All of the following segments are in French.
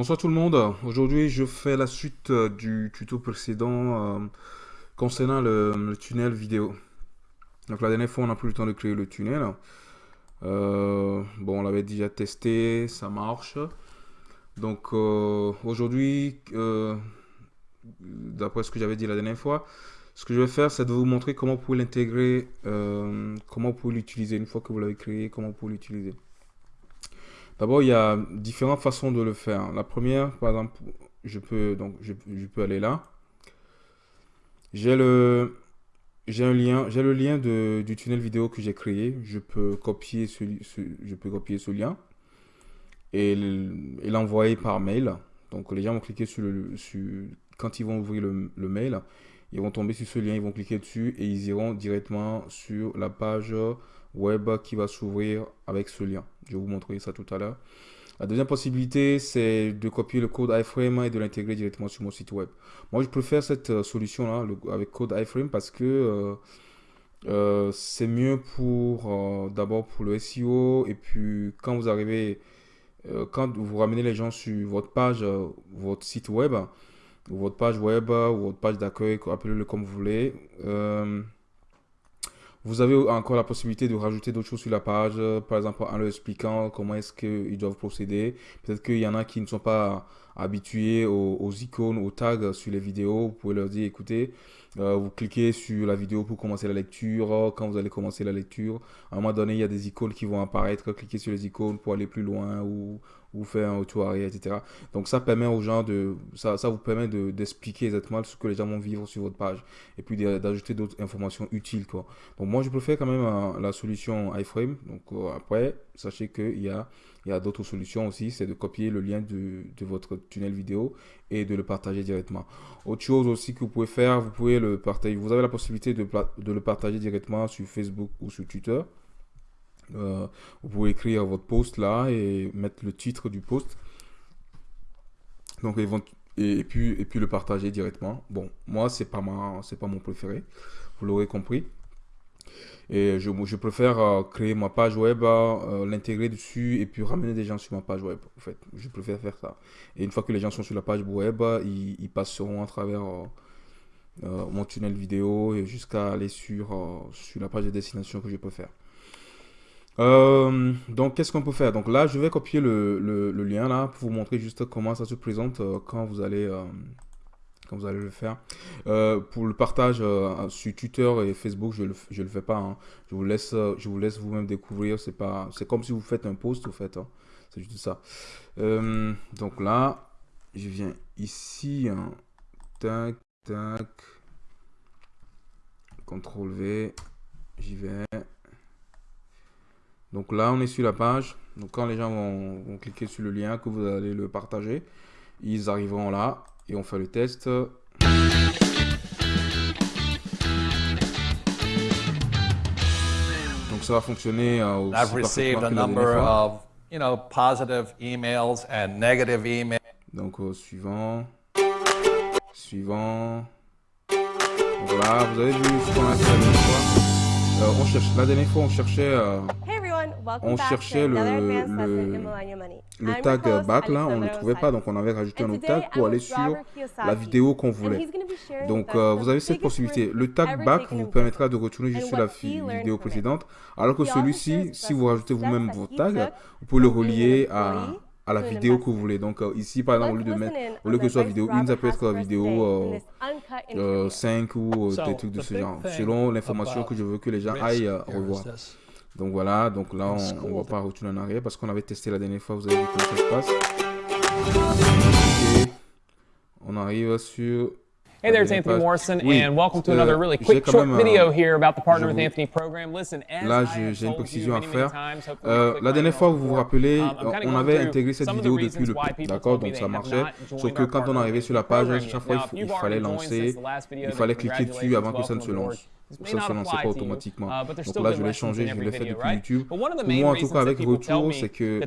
Bonsoir tout le monde. Aujourd'hui, je fais la suite euh, du tuto précédent euh, concernant le, tunnel vidéo. Donc la dernière fois, on n'a plus le temps de créer le tunnel. Euh, bon, on l'avait déjà testé, ça marche. Donc aujourd'hui, d'après ce que j'avais dit la dernière fois, ce que je vais faire, c'est de vous montrer comment vous pouvez l'intégrer, comment vous pouvez l'utiliser une fois que vous l'avez créé, comment vous pouvez l'utiliser. D'abord, il y a différentes façons de le faire. La première, par exemple, je peux, donc, je, peux aller là. J'ai le, lien, du tunnel vidéo que j'ai créé. Je peux copier ce, je peux copier ce lien et l'envoyer par mail. Donc les gens vont cliquer sur le, quand ils vont ouvrir le, le, mail, ils vont tomber sur ce lien, ils vont cliquer dessus et ils iront directement sur la page web qui va s'ouvrir avec ce lien. Je vais vous montrer ça tout à l'heure. La deuxième possibilité, c'est de copier le code iframe et de l'intégrer directement sur mon site web. Moi, je préfère cette euh, solution-là avec code iframe parce que euh, euh, c'est mieux pour d'abord pour le SEO et puis quand vous arrivez, quand vous ramenez les gens sur votre page, votre site web, ou votre page web, ou votre page d'accueil, appelez-le comme vous voulez. Vous avez encore la possibilité de rajouter d'autres choses sur la page, euh, par exemple en leur expliquant comment est-ce qu'ils doivent procéder. Peut-être qu'il y en a qui ne sont pas habitués aux, icônes, aux tags sur les vidéos. Vous pouvez leur dire, écoutez, euh, vous cliquez sur la vidéo pour commencer la lecture. Quand vous allez commencer la lecture, à un moment donné, il y a des icônes qui vont apparaître. Cliquez sur les icônes pour aller plus loin ou, ou faire un retour arrière, etc. Donc ça permet aux gens de, ça, ça vous permet d'expliquer exactement ce que les gens vont vivre sur votre page et puis d'ajouter d'autres informations utiles, quoi. Donc moi, je préfère quand même euh, la solution iframe. Donc euh, après, sachez qu'il y a, il y a d'autres solutions aussi, c'est de copier le lien de, de, votre tunnel vidéo et de le partager directement. Autre chose aussi que vous pouvez faire, vous pouvez le partager, vous avez la possibilité de, de le partager directement sur Facebook ou sur Twitter. Euh, vous pouvez écrire votre post là et mettre le titre du post. Donc, et, puis, et puis le partager directement. Bon, moi, pas, ma, pas mon préféré. Vous l'aurez compris. Et je, préfère euh, créer ma page web, euh, l'intégrer dessus et puis ramener des gens sur ma page web. En fait, je préfère faire ça. Et une fois que les gens sont sur la page web, ils, passeront à travers mon tunnel vidéo jusqu'à aller sur, sur la page de destination que je faire. Euh, donc, qu'est-ce qu'on peut faire? Donc là, je vais copier le, lien là pour vous montrer juste comment ça se présente euh, quand vous allez euh, quand vous allez le faire. pour le partage sur Twitter et Facebook, je le, je le fais pas. Hein. Je vous laisse je vous laisse vous-même découvrir. C'est pas c'est comme si vous faites un post au fait. Hein. C'est juste ça. donc là, je viens ici. Hein. Tac tac. CTRL V. J'y vais. Donc là, on est sur la page. Donc quand les gens vont, cliquer sur le lien, que vous allez le partager, ils arriveront là et on fait le test. Donc ça va fonctionner euh, aussi I've received a number of, you know, positive emails and negative emails. Donc euh, suivant, suivant. Voilà, vous avez vu ce qu'on a fait la dernière fois. Euh, on cherche, la dernière fois, on cherchait euh, on cherchait le, le, tag back là, on ne le trouvait pas, donc on avait rajouté un autre tag pour aller sur la vidéo qu'on voulait. Donc euh, vous avez cette possibilité. Le tag back vous permettra de retourner juste sur la vidéo précédente, alors que celui-ci, si vous rajoutez vous-même votre tag, vous pouvez le relier à à la vidéo que vous voulez. Donc euh, ici, par exemple, au lieu de mettre, au lieu que ce soit vidéo 1, ça peut être vidéo 5 euh, ou des trucs de ce genre, selon l'information que je veux que les gens aillent revoir. Donc voilà, donc là on ne va pas retourner en arrière parce qu'on avait testé la dernière fois, vous avez vu comment ça se passe. On arrive sur Hey there, it's Anthony Morrison, and welcome to another really quick short video here about the Partner with Anthony program. Listen, Là, j'ai une précision à faire. Euh, la dernière fois, vous vous rappelez, um, on avait intégré cette vidéo depuis le d'accord, donc ça marchait. Sauf que quand on arrivait sur la page, chaque fois, il, fallait lancer, il fallait cliquer dessus avant que ça ne se lance ça ne se lançait pas automatiquement. Uh, Donc là, je l'ai changé, je l'ai fait depuis YouTube. Pour moi, en tout cas, avec retour, c'est que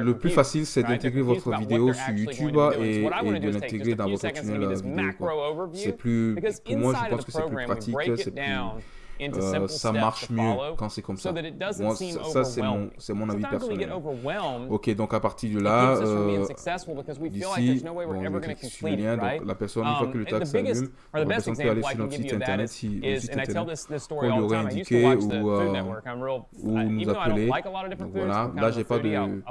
le plus facile, c'est d'intégrer votre vidéo sur YouTube et, de l'intégrer dans votre tunnel vidéo. C'est plus, pour moi, je pense que c'est plus pratique, c'est plus euh, ça marche mieux quand c'est comme ça. Moi, ça, c'est mon, mon avis personnel. Ok, donc à partir de là, euh, d'ici, bon, je le lien, donc la personne, une fois que le um, tag s'allume, la personne peut aller sur notre site internet, si, le site internet, pour lui aurait indiqué ou, euh, ou nous appeler. Donc voilà, là, j'ai pas de,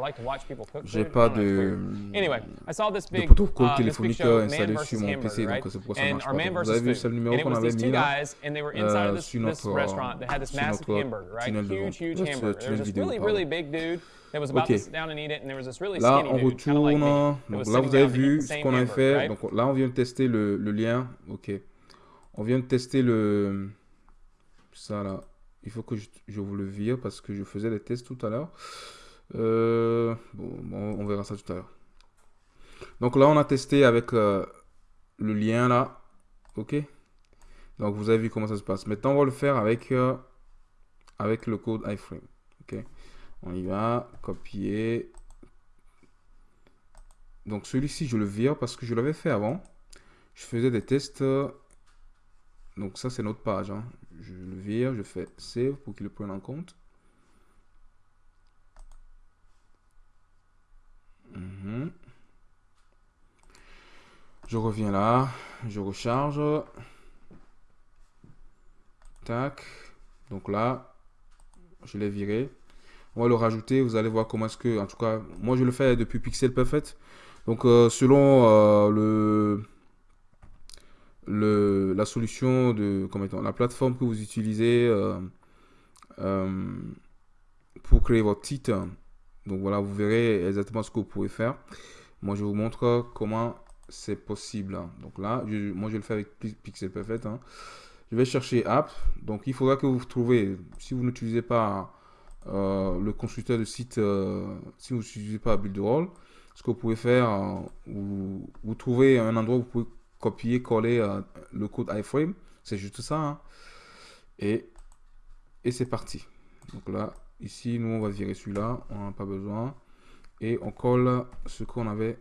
j'ai pas de, de protocole uh, téléphonique installé sur mon PC, donc c'est pour ça que ça marche pas. Vous avez vu, c'est le numéro qu'on avait mis là, sur notre this restaurant that had this massive hamburger, right? Huge, huge hamburger. There was this really, really big dude that was about okay. to sit down and eat it, and there was this really là, like me. Donc là, vous avez vu ce qu'on a fait. Donc là, on vient de tester le, le lien. Ok. On vient de tester le... Ça là. Il faut que je, je vous le vire parce que je faisais des tests tout à l'heure. Euh, bon, on verra ça tout à l'heure. Donc là, on a testé avec euh, le lien là. Ok. Donc vous avez vu comment ça se passe. Maintenant, on va le faire avec, euh, avec le code iframe. Ok. On y va, copier. Donc celui-ci, je le vire parce que je l'avais fait avant. Je faisais des tests. Donc ça, c'est notre page. Hein. Je le vire, je fais save pour qu'il le prenne en compte. Mhm. Je reviens là, je recharge. Donc là, je l'ai viré. On va le rajouter. Vous allez voir comment est-ce que... En tout cas, moi, je le fais depuis Pixel Perfect. Donc, euh, selon euh, le, le, la solution de... Comment la plateforme que vous utilisez euh, pour créer votre titre. Donc, voilà, vous verrez exactement ce que vous pouvez faire. Moi, je vous montre comment c'est possible. Donc là, moi, je le fais avec Pixel Perfect. Hein. Je vais chercher app. Donc, il faudra que vous trouvez, si vous n'utilisez pas euh, le constructeur de site, euh, si vous n'utilisez pas Builderall, ce que vous pouvez faire, euh, vous, trouvez un endroit où vous pouvez copier, coller le code iframe. C'est juste ça. Hein. Et, et c'est parti. Donc là, ici, nous, on va virer celui-là. On n'en a pas besoin. Et on colle ce qu'on avait.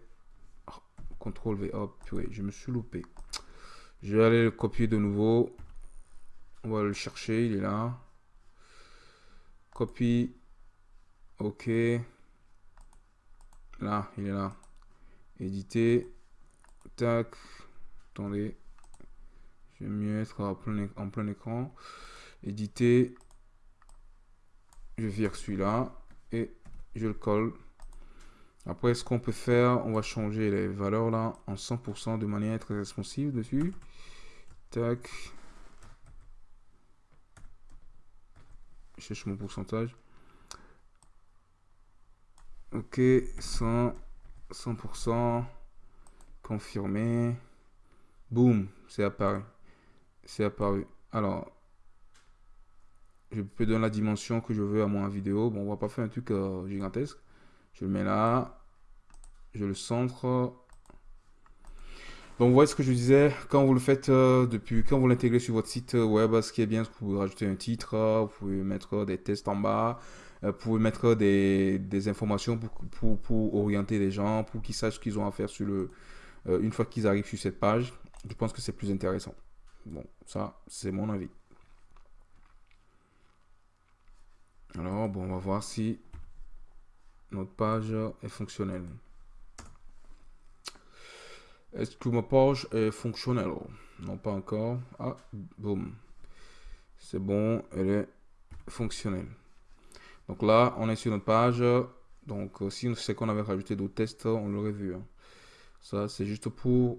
Oh, CTRL V. Hop, je me suis loupé. Je vais aller le copier de nouveau. On va le chercher, il est là. Copie. OK. Là, il est là. Éditer. Tac. Attendez. Je vais mieux être en plein, en plein écran. Éditer. Je vire celui-là. Et je le colle. Après, ce qu'on peut faire, on va changer les valeurs là en 100% de manière très responsive dessus. Tac. Cherche mon pourcentage. Ok, 100, 100%, confirmé. Boum, c'est apparu. C'est apparu. Alors, je peux donner la dimension que je veux à mon vidéo. Bon, on va pas faire un truc euh, gigantesque. Je le mets là. Je le centre. Donc, voyez ce que je disais, quand vous le faites euh, depuis, quand vous l'intégrez sur votre site web, ce qui est bien, c'est que vous pouvez rajouter un titre, vous pouvez mettre des tests en bas, euh, vous pouvez mettre des, informations pour, pour, pour, orienter les gens, pour qu'ils sachent ce qu'ils ont à faire sur le, euh, une fois qu'ils arrivent sur cette page. Je pense que c'est plus intéressant. Bon, ça, c'est mon avis. Alors, bon, on va voir si notre page est fonctionnelle. Est-ce que ma page est fonctionnelle? Non, pas encore. Ah, boum. C'est bon, elle est fonctionnelle. Donc là, on est sur notre page. Donc, euh, si on sait qu'on avait rajouté d'autres tests, on l'aurait vu. Hein. Ça, c'est juste pour.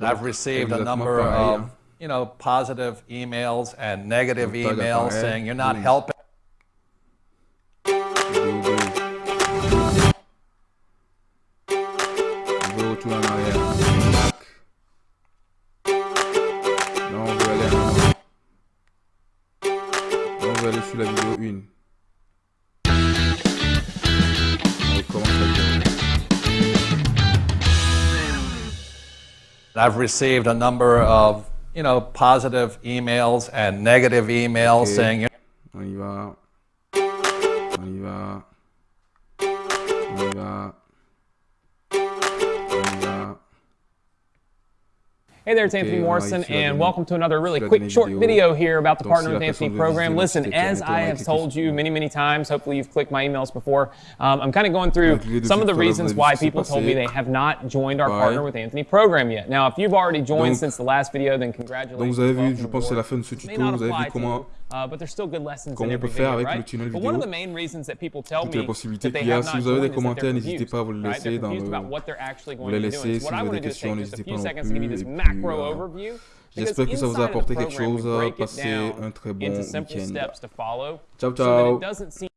I've received a number of hein you know, positive emails and negative emails saying you're not helping. I've received a number of you know, positive emails and negative emails okay. saying. On y Hey there, it's Anthony Morrison, and welcome to another really quick, short video here about the Partner with Anthony program. Listen, as I have told you many, many times, hopefully you've clicked my emails before, um, I'm kind of going through some of the reasons why people told me they have not joined our Partner with Anthony program yet. Now, if you've already joined since the last video, then congratulations. Donc vous avez vu, je pense c'est la fin de ce tuto, vous avez vu comment Uh, but there's still good lessons Comment on peut faire avec le tunnel vidéo. one of the main reasons that people tell Toutes les me possibilités qu'il y a. Si vous avez des commentaires, n'hésitez pas à vous le right? laisser dans le... about what they're actually Vous going les laissez, si what I vous avez to des questions, n'hésitez pas non plus. euh, overview. J'espère que ça vous a apporté quelque chose. Passez Passez un très bon into simple week-end. steps to follow Ciao, ciao. it doesn't seem